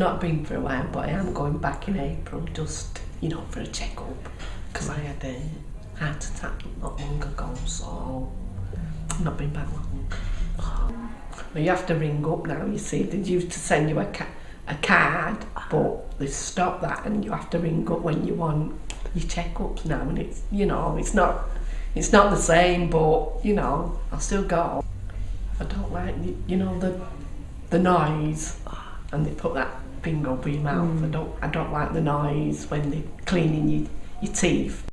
not been for a while, but I am going back in April just, you know, for a check-up. Because I had a heart attack not long ago, so not been back long. Well, you have to ring up now, you see. They used to send you a, ca- a card, but they stopped that and you have to ring up when you want your checkups now. And it's, you know, it's not, it's not the same, but, you know, I'll still go. I don't like, you know, the, the noise and they put that bingo over your mouth. Mm. I hmm. don't I don't like the noise when they're cleaning your, your teeth.